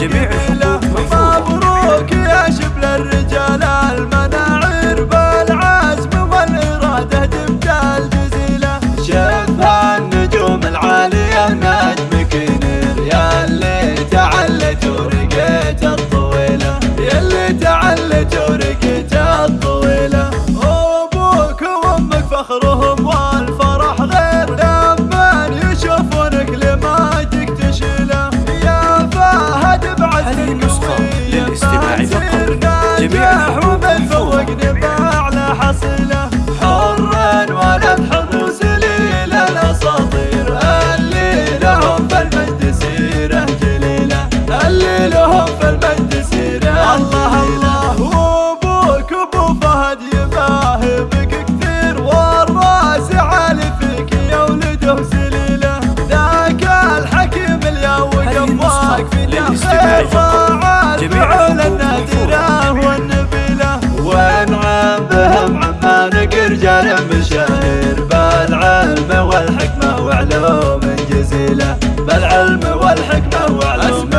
тебе. العلم والحكمة وعلوم